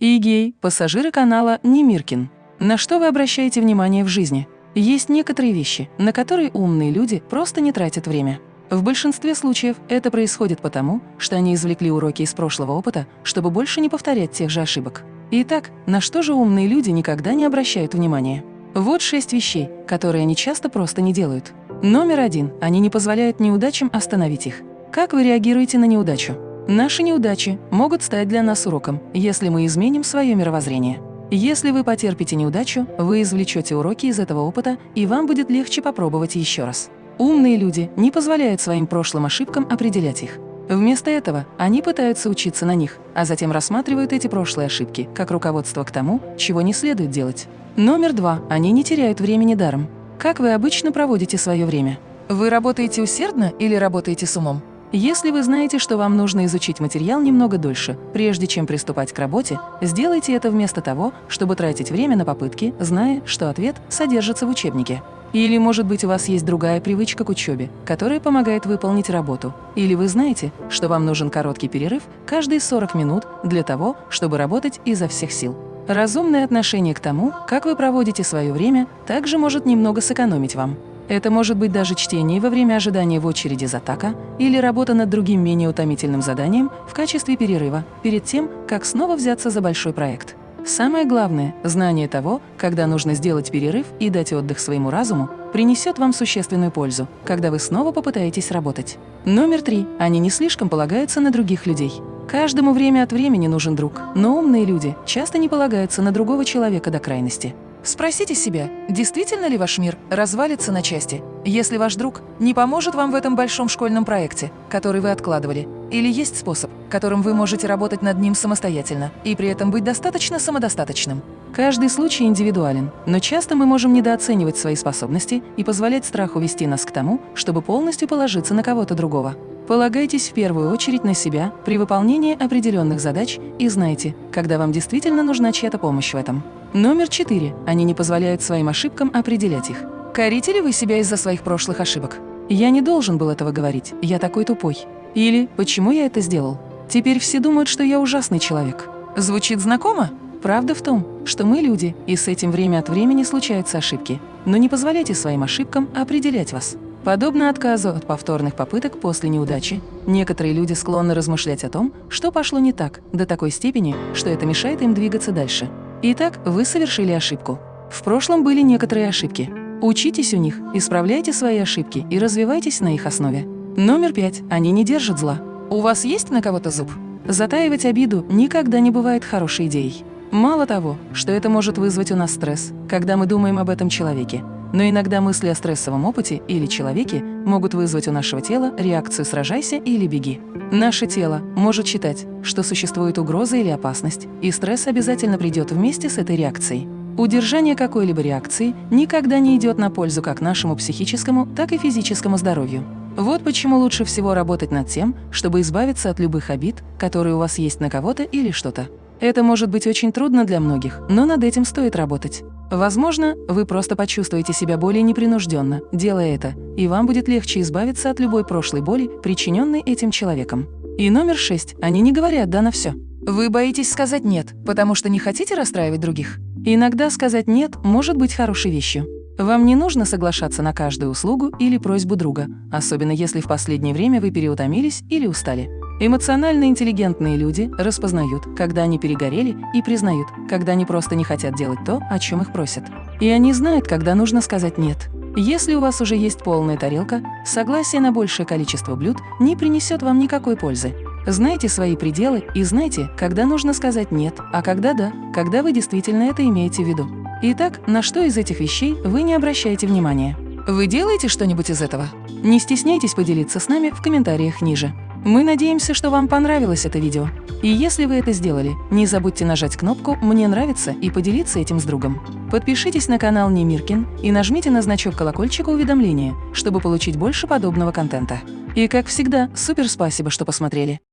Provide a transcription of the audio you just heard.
Игей, пассажиры канала Немиркин. На что вы обращаете внимание в жизни? Есть некоторые вещи, на которые умные люди просто не тратят время. В большинстве случаев это происходит потому, что они извлекли уроки из прошлого опыта, чтобы больше не повторять тех же ошибок. Итак, на что же умные люди никогда не обращают внимания? Вот шесть вещей, которые они часто просто не делают. Номер один. Они не позволяют неудачам остановить их. Как вы реагируете на неудачу? Наши неудачи могут стать для нас уроком, если мы изменим свое мировоззрение. Если вы потерпите неудачу, вы извлечете уроки из этого опыта, и вам будет легче попробовать еще раз. Умные люди не позволяют своим прошлым ошибкам определять их. Вместо этого они пытаются учиться на них, а затем рассматривают эти прошлые ошибки как руководство к тому, чего не следует делать. Номер два. Они не теряют времени даром. Как вы обычно проводите свое время? Вы работаете усердно или работаете с умом? Если вы знаете, что вам нужно изучить материал немного дольше, прежде чем приступать к работе, сделайте это вместо того, чтобы тратить время на попытки, зная, что ответ содержится в учебнике. Или, может быть, у вас есть другая привычка к учебе, которая помогает выполнить работу. Или вы знаете, что вам нужен короткий перерыв каждые 40 минут для того, чтобы работать изо всех сил. Разумное отношение к тому, как вы проводите свое время, также может немного сэкономить вам. Это может быть даже чтение во время ожидания в очереди за така или работа над другим менее утомительным заданием в качестве перерыва перед тем, как снова взяться за большой проект. Самое главное – знание того, когда нужно сделать перерыв и дать отдых своему разуму, принесет вам существенную пользу, когда вы снова попытаетесь работать. Номер три. Они не слишком полагаются на других людей. Каждому время от времени нужен друг, но умные люди часто не полагаются на другого человека до крайности. Спросите себя, действительно ли ваш мир развалится на части, если ваш друг не поможет вам в этом большом школьном проекте, который вы откладывали, или есть способ, которым вы можете работать над ним самостоятельно и при этом быть достаточно самодостаточным. Каждый случай индивидуален, но часто мы можем недооценивать свои способности и позволять страху вести нас к тому, чтобы полностью положиться на кого-то другого. Полагайтесь в первую очередь на себя при выполнении определенных задач и знайте, когда вам действительно нужна чья-то помощь в этом. Номер четыре. Они не позволяют своим ошибкам определять их. Корите ли вы себя из-за своих прошлых ошибок? Я не должен был этого говорить, я такой тупой. Или «почему я это сделал?» Теперь все думают, что я ужасный человек. Звучит знакомо? Правда в том, что мы люди, и с этим время от времени случаются ошибки. Но не позволяйте своим ошибкам определять вас. Подобно отказу от повторных попыток после неудачи, некоторые люди склонны размышлять о том, что пошло не так, до такой степени, что это мешает им двигаться дальше. Итак, вы совершили ошибку. В прошлом были некоторые ошибки. Учитесь у них, исправляйте свои ошибки и развивайтесь на их основе. Номер пять. Они не держат зла. У вас есть на кого-то зуб? Затаивать обиду никогда не бывает хорошей идеей. Мало того, что это может вызвать у нас стресс, когда мы думаем об этом человеке, но иногда мысли о стрессовом опыте или человеке могут вызвать у нашего тела реакцию «сражайся» или «беги». Наше тело может считать, что существует угроза или опасность, и стресс обязательно придет вместе с этой реакцией. Удержание какой-либо реакции никогда не идет на пользу как нашему психическому, так и физическому здоровью. Вот почему лучше всего работать над тем, чтобы избавиться от любых обид, которые у вас есть на кого-то или что-то. Это может быть очень трудно для многих, но над этим стоит работать. Возможно, вы просто почувствуете себя более непринужденно, делая это, и вам будет легче избавиться от любой прошлой боли, причиненной этим человеком. И номер шесть. Они не говорят «да» на все. Вы боитесь сказать «нет», потому что не хотите расстраивать других. Иногда сказать «нет» может быть хорошей вещью. Вам не нужно соглашаться на каждую услугу или просьбу друга, особенно если в последнее время вы переутомились или устали. Эмоционально интеллигентные люди распознают, когда они перегорели, и признают, когда они просто не хотят делать то, о чем их просят. И они знают, когда нужно сказать «нет». Если у вас уже есть полная тарелка, согласие на большее количество блюд не принесет вам никакой пользы. Знайте свои пределы и знайте, когда нужно сказать «нет», а когда «да», когда вы действительно это имеете в виду. Итак, на что из этих вещей вы не обращаете внимания? Вы делаете что-нибудь из этого? Не стесняйтесь поделиться с нами в комментариях ниже. Мы надеемся, что вам понравилось это видео. И если вы это сделали, не забудьте нажать кнопку «Мне нравится» и поделиться этим с другом. Подпишитесь на канал Немиркин и нажмите на значок колокольчика уведомления, чтобы получить больше подобного контента. И как всегда, супер спасибо, что посмотрели.